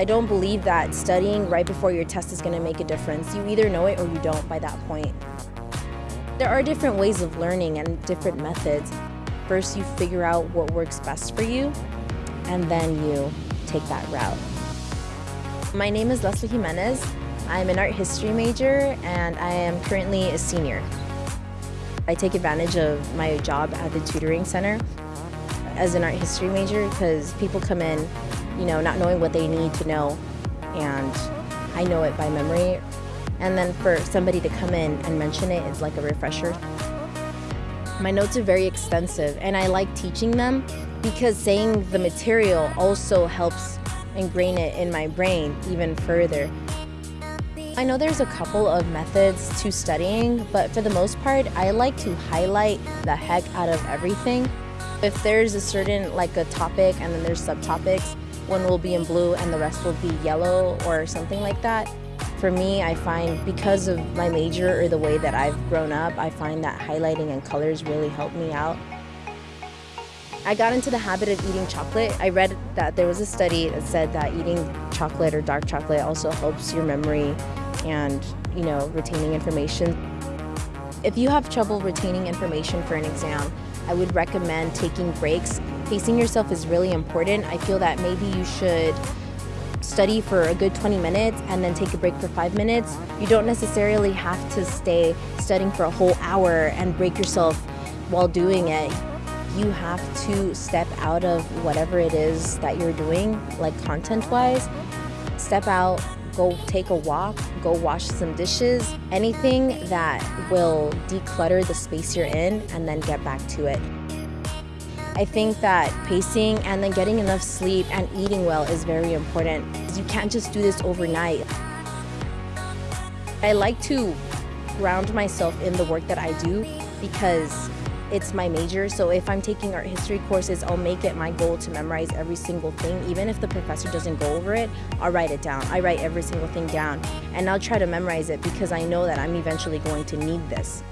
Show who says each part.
Speaker 1: I don't believe that studying right before your test is going to make a difference. You either know it or you don't by that point. There are different ways of learning and different methods. First, you figure out what works best for you, and then you take that route. My name is Leslie Jimenez. I'm an art history major, and I am currently a senior. I take advantage of my job at the tutoring center as an art history major because people come in, you know, not knowing what they need to know, and I know it by memory. And then for somebody to come in and mention it is like a refresher. My notes are very extensive, and I like teaching them because saying the material also helps ingrain it in my brain even further. I know there's a couple of methods to studying, but for the most part, I like to highlight the heck out of everything. If there's a certain, like a topic and then there's subtopics, one will be in blue and the rest will be yellow or something like that. For me, I find because of my major or the way that I've grown up, I find that highlighting and colors really help me out. I got into the habit of eating chocolate. I read that there was a study that said that eating chocolate or dark chocolate also helps your memory and, you know, retaining information. If you have trouble retaining information for an exam, I would recommend taking breaks. Pacing yourself is really important. I feel that maybe you should study for a good 20 minutes and then take a break for five minutes. You don't necessarily have to stay studying for a whole hour and break yourself while doing it you have to step out of whatever it is that you're doing, like content-wise. Step out, go take a walk, go wash some dishes, anything that will declutter the space you're in and then get back to it. I think that pacing and then getting enough sleep and eating well is very important. You can't just do this overnight. I like to ground myself in the work that I do because it's my major, so if I'm taking art history courses, I'll make it my goal to memorize every single thing. Even if the professor doesn't go over it, I'll write it down. I write every single thing down, and I'll try to memorize it because I know that I'm eventually going to need this.